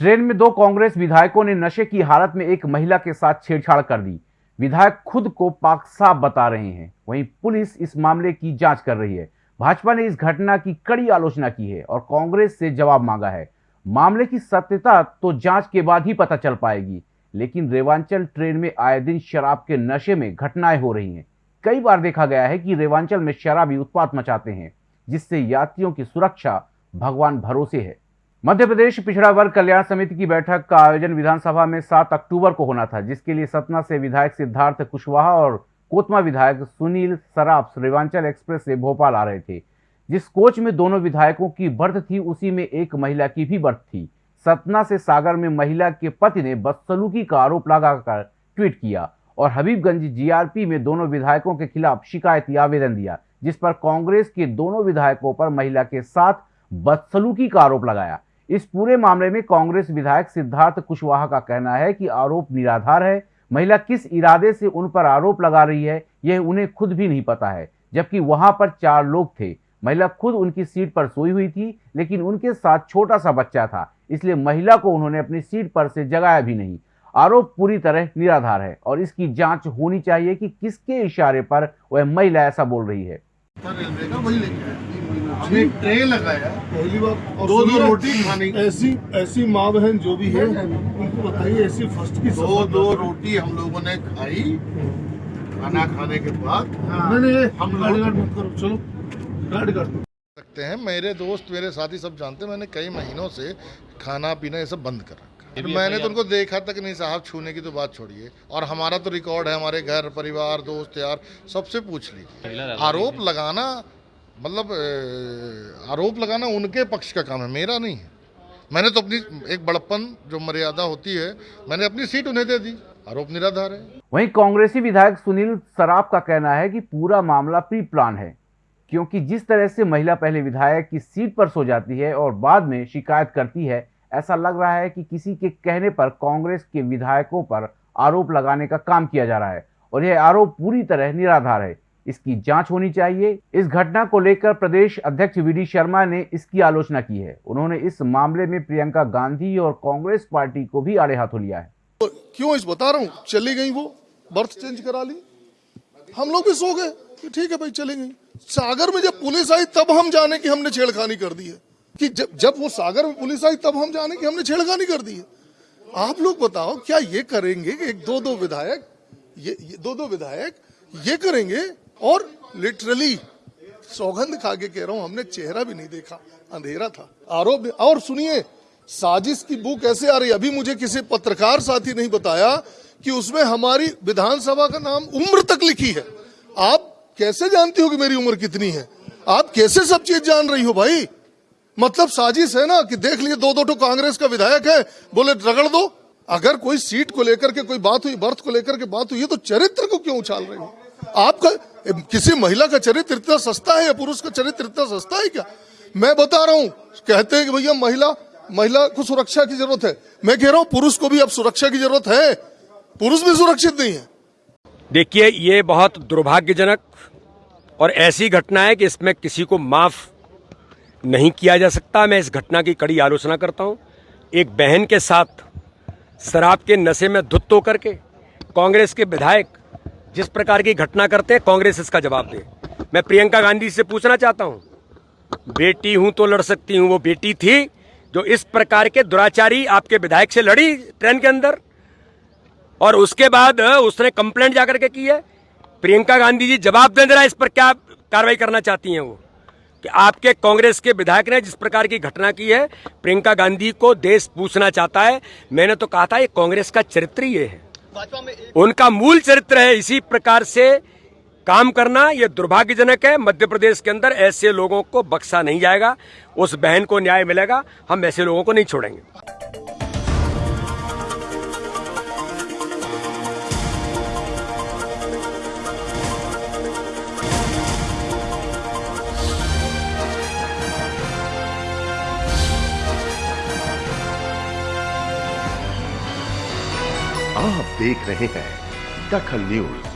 Train में दो कांग्रेस विधायकों ने नशे की हालत में एक महिला के साथ छेड़छाड़ कर दी। विधायक खुद को पाक साफ़ बता रहे हैं। वहीं पुलिस इस मामले की जाँच कर रही है। भाजपा ने इस घटना की कड़ी आलोचना की है और कांग्रेस से जवाब मांगा है। मामले की सत्यता तो जाँच के बाद ही पता चल पाएगी, लेकिन रेवांचल ट्रेन में आए दिन शराब के नशे में घटनाएँ हो रही हैं। कई बार देखा गया है कि रेवांचल में शराबी उत्पात मचाते हैं, जिससे यात्रियों की सुरक्षा भगवान भरोसे है। मध्य प्रदेश पिछड़ा वर्ग कल्याण समिति की बैठक का आयोजन विधानसभा में 7 अक्टूबर को होना था, जिसके लिए सतना से विधायक सिद्धार्थ कुशवाहा और कोतमा विधायक सुनील सराफ रेवांचल एक्सप्रेस से भोपाल आ रहे थे। जिस कोच में दोनों विधायकों की बर्थ थी, उसी में एक महिला की भी बर्थ थी। सतना से सागर में महिला के पति ने बदसलूकी का आरोप लगाकर ट्वीट किया और हबीबगंज जीआरपी में दोनों विधायकों के खिलाफ शिकायती आवेदन दिया, जिस पर कांग्रेस के दोनों विधायकों पर महिला के साथ बदसलूकी का आरोप लगाया। इस पूरे मामले में कांग्रेस विधायक सिद्धार्थ कुशवाहा का कहना है कि आरोप निराधार है। महिला किस इरादे से उन पर आरोप लगा रही है, यह उन्हें खुद भी नहीं पता है, जबकि वहाँ पर चार लोग थे। महिला खुद उनकी सीट पर सोई हुई थी, लेकिन उनके साथ छोटा सा बच्चा था, इसलिए महिला को उन्होंने अपनी सीट पर से जगाया भी नहीं। आरोप पूरी तरह निराधार है और इसकी जाँच होनी चाहिए कि किसके इशारे पर वह महिला ऐसा बोल रही है। हमने ट्रे लगाया। पहली बार दो दो रोटी खाने। ऐसी ऐसी माँ बहन जो भी है उनको बताइए ऐसी फ़र्स्ट की दो दो रोटी हम लोगों ने खाई। खाना खाने के बाद नहीं हम लोग- गाड़ी करो चलो गाड़ी कर सकते हैं। मेरे दोस्त मेरे साथी सब जानते हैं मैंने कई महीनों से खाना पीना ये सब बंद कर। रखा है। मैंने तो उनको देखा तक नहीं साहब छूने की तो बात छोड़िए। और हमारा तो रिकॉर्ड है हमारे घर परिवार दोस्त यार सबसे पूछ ली। आरोप लगाना मतलब आरोप लगाना उनके पक्ष का काम है, मेरा नहीं है। मैंने तो अपनी एक बड़प्पन जो मर्यादा होती है, मैंने अपनी सीट उन्हें दे दी। आरोप निराधार है। वहीं कांग्रेसी विधायक सुनील सराफ का कहना है कि पूरा मामला प्री प्लान है, क्योंकि जिस तरह से महिला पहले विधायक की सीट पर सो जाती है और बाद में शिकायत करती है, ऐसा लग रहा है कि किसी के कहने पर कांग्रेस के विधायकों पर आरोप लगाने का काम किया जा रहा है। और यह आरोप पूरी तरह निराधार है। इसकी जाँच होनी चाहिए। इस घटना को लेकर प्रदेश अध्यक्ष वी शर्मा ने इसकी आलोचना की है। उन्होंने इस मामले में प्रियंका गांधी और कांग्रेस पार्टी को भी आड़े हाथों लिया है। क्यों इस बता रहा हूँ? चली गई वो। बर्थ चेंज करा ली। हम लोग भी सो गए ठीक है भाई चली गई। सागर में जब पुलिस आई तब हम जाने की हमने छेड़खानी कर दी है। कि जब जब वो सागर में पुलिस आई तब हम जाने की हमने छेड़खानी कर दी है। आप लोग बताओ क्या ये करेंगे कि एक दो दो विधायक ये, ये दो दो विधायक ये करेंगे और लिटरली सौगंध खा के कह रहा हूँ, हमने चेहरा भी नहीं देखा, अंधेरा था। आरोप, और सुनिए, साजिश की बुक ऐसे आ रही अभी मुझे किसी पत्रकार साथी नहीं बताया कि उसमें हमारी विधानसभा का नाम उम्र तक लिखी है। आप कैसे जानती हो कि मेरी उम्र कितनी है? आप कैसे सब चीज़ जान रही हो भाई? मतलब साजिश है ना कि देख लिए दो दो कांग्रेस का विधायक है, बोले, रगड़ दो। अगर कोई सीट को लेकर के, कोई बात हुई, बर्थ को लेकर के बात हुई है तो चरित्र को क्यों उछाल रहे हो? आपका किसी महिला का चरित्र इतना सस्ता है या पुरुष का चरित्र इतना सस्ता है क्या? मैं बता रहा हूँ, कहते हैं कि भैया, महिला महिला को सुरक्षा की ज़रूरत है। मैं कह रहा हूँ, पुरुष को भी अब सुरक्षा की ज़रूरत है। पुरुष भी सुरक्षित नहीं है। देखिए, ये बहुत दुर्भाग्यजनक और ऐसी घटना है कि इसमें किसी को माफ़ नहीं किया जा सकता। मैं इस घटना की कड़ी आलोचना करता हूँ। एक बहन के साथ शराब के नशे में धुत होकर के कांग्रेस के विधायक जिस प्रकार की घटना करते हैं, कांग्रेस इसका जवाब दे। मैं प्रियंका गांधी से पूछना चाहता हूँ, बेटी हूँ तो लड़ सकती हूँ, वो बेटी थी जो इस प्रकार के दुराचारी आपके विधायक से लड़ी ट्रेन के अंदर, और उसके बाद उसने कंप्लेंट जाकर के की है। प्रियंका गांधी जी जवाब दे है इस पर क्या कार्रवाई करना चाहती हैं वो? कि आपके कांग्रेस के विधायक ने जिस प्रकार की घटना की है, प्रियंका गांधी को देश पूछना चाहता है। मैंने तो कहा था, ये कांग्रेस का चरित्र ये है। उनका मूल चरित्र है इसी प्रकार से काम करना यह दुर्भाग्यजनक है। मध्य प्रदेश के अंदर ऐसे लोगों को बक्सा नहीं जाएगा, उस बहन को न्याय मिलेगा, हम ऐसे लोगों को नहीं छोड़ेंगे। आप देख रहे हैं दखल न्यूज़।